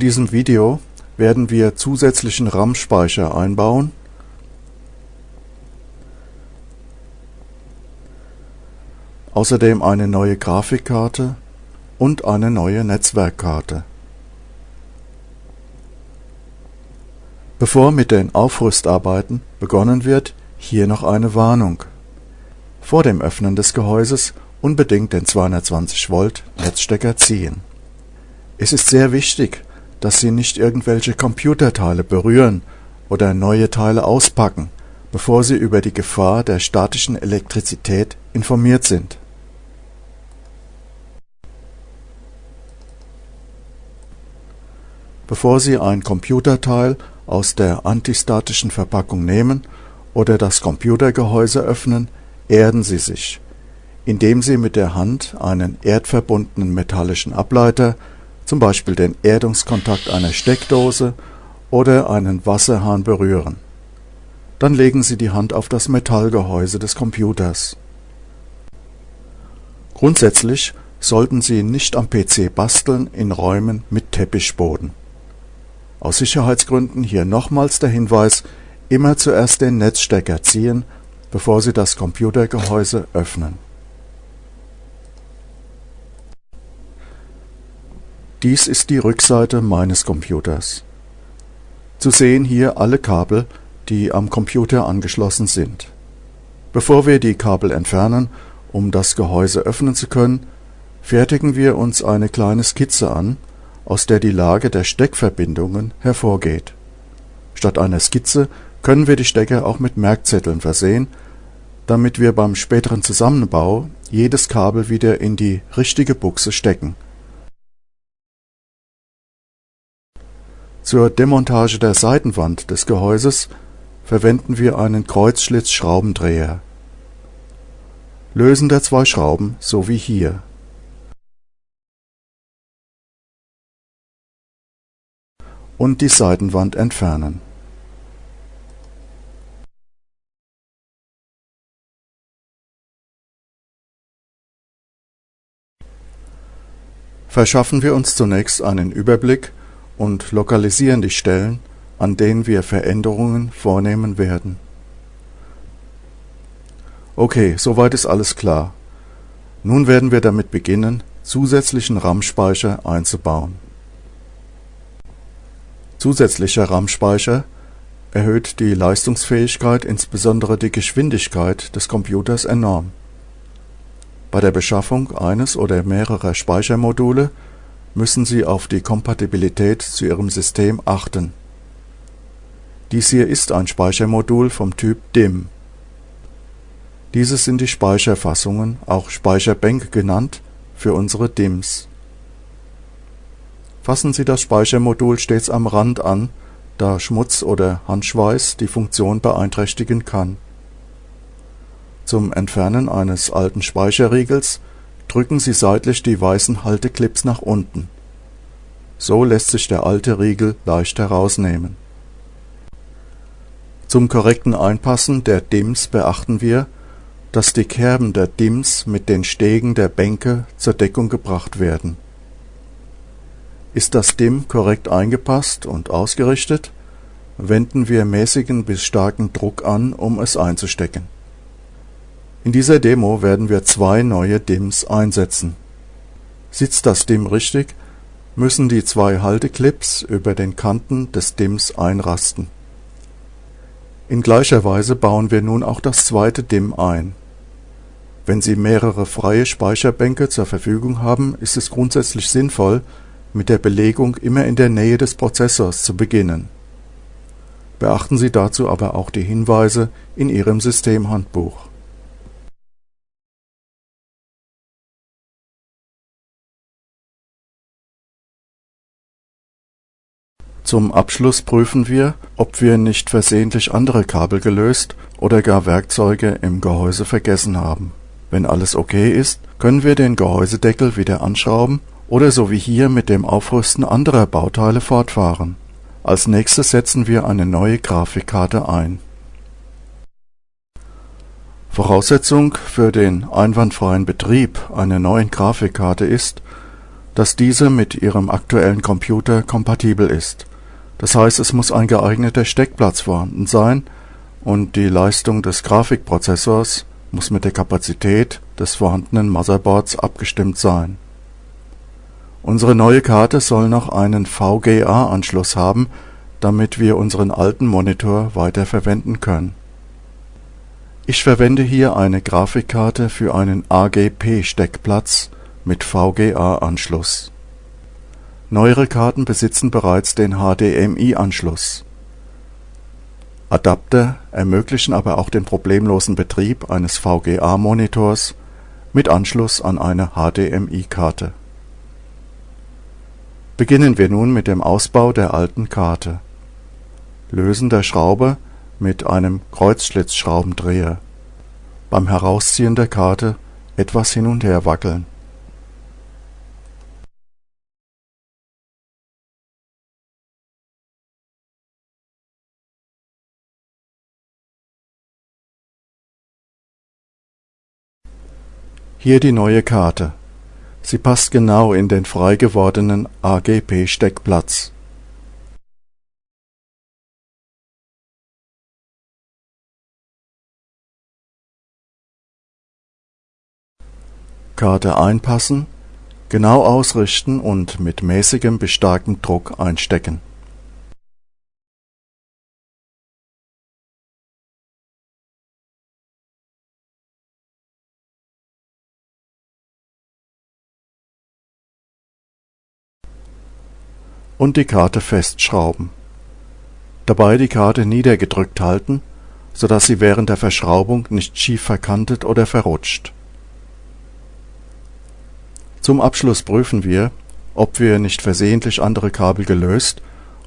diesem Video werden wir zusätzlichen RAM-Speicher einbauen außerdem eine neue Grafikkarte und eine neue Netzwerkkarte. Bevor mit den Aufrüstarbeiten begonnen wird, hier noch eine Warnung. Vor dem Öffnen des Gehäuses unbedingt den 220 Volt Netzstecker ziehen. Es ist sehr wichtig, dass Sie nicht irgendwelche Computerteile berühren oder neue Teile auspacken, bevor Sie über die Gefahr der statischen Elektrizität informiert sind. Bevor Sie ein Computerteil aus der antistatischen Verpackung nehmen oder das Computergehäuse öffnen, erden Sie sich, indem Sie mit der Hand einen erdverbundenen metallischen Ableiter, zum Beispiel den Erdungskontakt einer Steckdose oder einen Wasserhahn berühren. Dann legen Sie die Hand auf das Metallgehäuse des Computers. Grundsätzlich sollten Sie nicht am PC basteln in Räumen mit Teppichboden aus Sicherheitsgründen hier nochmals der Hinweis, immer zuerst den Netzstecker ziehen, bevor Sie das Computergehäuse öffnen. Dies ist die Rückseite meines Computers. Zu sehen hier alle Kabel, die am Computer angeschlossen sind. Bevor wir die Kabel entfernen, um das Gehäuse öffnen zu können, fertigen wir uns eine kleine Skizze an, aus der die Lage der Steckverbindungen hervorgeht. Statt einer Skizze können wir die Stecker auch mit Merkzetteln versehen, damit wir beim späteren Zusammenbau jedes Kabel wieder in die richtige Buchse stecken. Zur Demontage der Seitenwand des Gehäuses verwenden wir einen Kreuzschlitz-Schraubendreher. Lösen der zwei Schrauben so wie hier und die Seitenwand entfernen. Verschaffen wir uns zunächst einen Überblick und lokalisieren die Stellen, an denen wir Veränderungen vornehmen werden. Okay, soweit ist alles klar. Nun werden wir damit beginnen, zusätzlichen RAM-Speicher einzubauen Zusätzlicher RAM-Speicher erhöht die Leistungsfähigkeit, insbesondere die Geschwindigkeit des Computers enorm. Bei der Beschaffung eines oder mehrerer Speichermodule müssen Sie auf die Kompatibilität zu Ihrem System achten. Dies hier ist ein Speichermodul vom Typ DIMM. Diese sind die Speicherfassungen, auch Speicherbänke genannt, für unsere DIMMs Fassen Sie das Speichermodul stets am Rand an, da Schmutz oder Handschweiß die Funktion beeinträchtigen kann. Zum Entfernen eines alten Speicherriegels drücken Sie seitlich die weißen Halteclips nach unten. So lässt sich der alte Riegel leicht herausnehmen. Zum korrekten Einpassen der DIMMs beachten wir, dass die Kerben der DIMMs mit den Stegen der Bänke zur Deckung gebracht werden ist das DIMM korrekt eingepasst und ausgerichtet, wenden wir mäßigen bis starken Druck an, um es einzustecken. In dieser Demo werden wir zwei neue DIMMs einsetzen. Sitzt das DIMM richtig, müssen die zwei Halteclips über den Kanten des DIMMs einrasten. In gleicher Weise bauen wir nun auch das zweite DIMM ein. Wenn Sie mehrere freie Speicherbänke zur Verfügung haben, ist es grundsätzlich sinnvoll mit der Belegung immer in der Nähe des Prozessors zu beginnen. Beachten Sie dazu aber auch die Hinweise in Ihrem Systemhandbuch. Zum Abschluss prüfen wir, ob wir nicht versehentlich andere Kabel gelöst oder gar Werkzeuge im Gehäuse vergessen haben. Wenn alles okay ist, können wir den Gehäusedeckel wieder anschrauben oder so wie hier mit dem Aufrüsten anderer Bauteile fortfahren. Als nächstes setzen wir eine neue Grafikkarte ein. Voraussetzung für den einwandfreien Betrieb einer neuen Grafikkarte ist, dass diese mit Ihrem aktuellen Computer kompatibel ist. Das heißt, es muss ein geeigneter Steckplatz vorhanden sein und die Leistung des Grafikprozessors muss mit der Kapazität des vorhandenen Motherboards abgestimmt sein. Unsere neue Karte soll noch einen VGA-Anschluss haben, damit wir unseren alten Monitor weiterverwenden können. Ich verwende hier eine Grafikkarte für einen AGP-Steckplatz mit VGA-Anschluss. Neuere Karten besitzen bereits den HDMI-Anschluss. Adapter ermöglichen aber auch den problemlosen Betrieb eines VGA-Monitors mit Anschluss an eine HDMI-Karte. Beginnen wir nun mit dem Ausbau der alten Karte. Lösen der Schraube mit einem Kreuzschlitzschraubendreher. Beim Herausziehen der Karte etwas hin und her wackeln. Hier die neue Karte. Sie passt genau in den frei gewordenen AGP-Steckplatz. Karte einpassen, genau ausrichten und mit mäßigem bis starkem Druck einstecken. Und die Karte festschrauben. Dabei die Karte niedergedrückt halten, so dass sie während der Verschraubung nicht schief verkantet oder verrutscht. Zum Abschluss prüfen wir, ob wir nicht versehentlich andere Kabel gelöst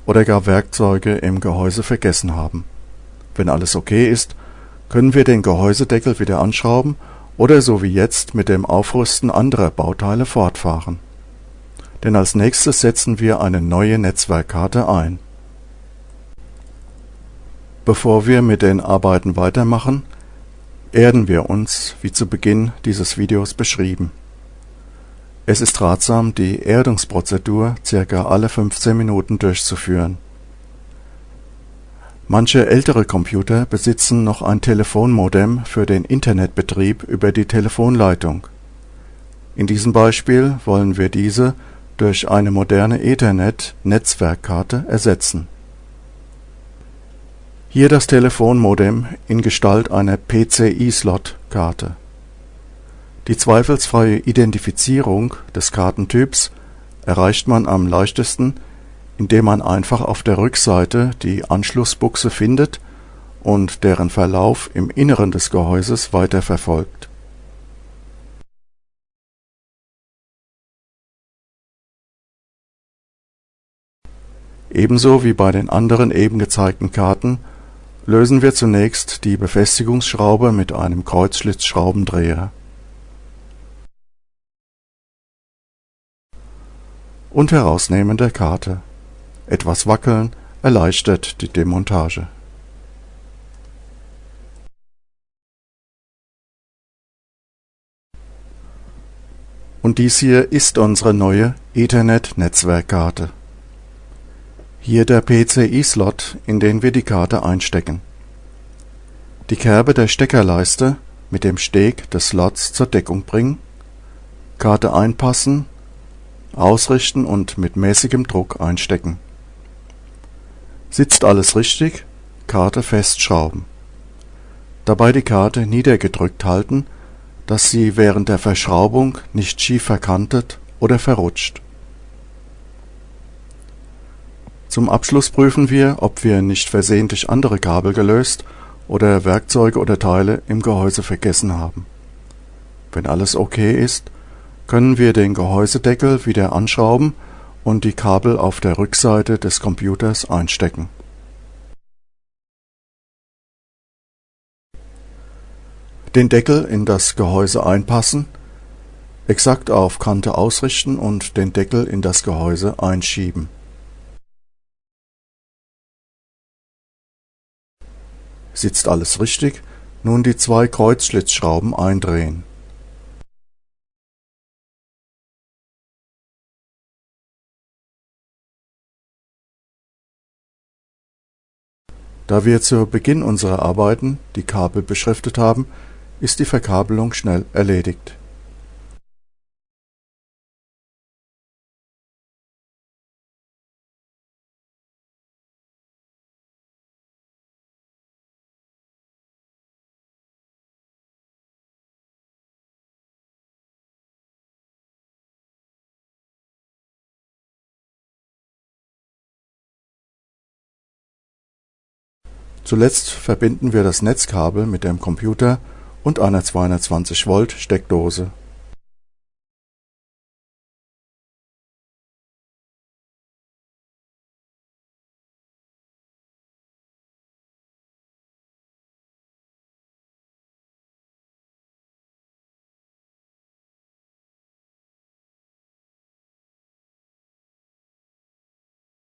oder gar Werkzeuge im Gehäuse vergessen haben. Wenn alles okay ist, können wir den Gehäusedeckel wieder anschrauben oder so wie jetzt mit dem Aufrüsten anderer Bauteile fortfahren denn als nächstes setzen wir eine neue Netzwerkkarte ein. Bevor wir mit den Arbeiten weitermachen, erden wir uns, wie zu Beginn dieses Videos beschrieben. Es ist ratsam, die Erdungsprozedur circa alle 15 Minuten durchzuführen. Manche ältere Computer besitzen noch ein Telefonmodem für den Internetbetrieb über die Telefonleitung. In diesem Beispiel wollen wir diese durch eine moderne Ethernet-Netzwerkkarte ersetzen. Hier das Telefonmodem in Gestalt einer PCI-Slot-Karte. Die zweifelsfreie Identifizierung des Kartentyps erreicht man am leichtesten, indem man einfach auf der Rückseite die Anschlussbuchse findet und deren Verlauf im Inneren des Gehäuses weiterverfolgt Ebenso wie bei den anderen eben gezeigten Karten lösen wir zunächst die Befestigungsschraube mit einem Kreuzschlitzschraubendreher. Und Herausnehmen der Karte. Etwas Wackeln erleichtert die Demontage. Und dies hier ist unsere neue Ethernet-Netzwerkkarte hier der PCI-Slot, in den wir die Karte einstecken. Die Kerbe der Steckerleiste mit dem Steg des Slots zur Deckung bringen, Karte einpassen, ausrichten und mit mäßigem Druck einstecken. Sitzt alles richtig, Karte festschrauben. Dabei die Karte niedergedrückt halten, dass sie während der Verschraubung nicht schief verkantet oder verrutscht zum Abschluss prüfen wir, ob wir nicht versehentlich andere Kabel gelöst oder Werkzeuge oder Teile im Gehäuse vergessen haben. Wenn alles okay ist, können wir den Gehäusedeckel wieder anschrauben und die Kabel auf der Rückseite des Computers einstecken. Den Deckel in das Gehäuse einpassen, exakt auf Kante ausrichten und den Deckel in das Gehäuse einschieben Sitzt alles richtig? Nun die zwei Kreuzschlitzschrauben eindrehen. Da wir zu Beginn unserer Arbeiten die Kabel beschriftet haben, ist die Verkabelung schnell erledigt Zuletzt verbinden wir das Netzkabel mit dem Computer und einer 220 Volt Steckdose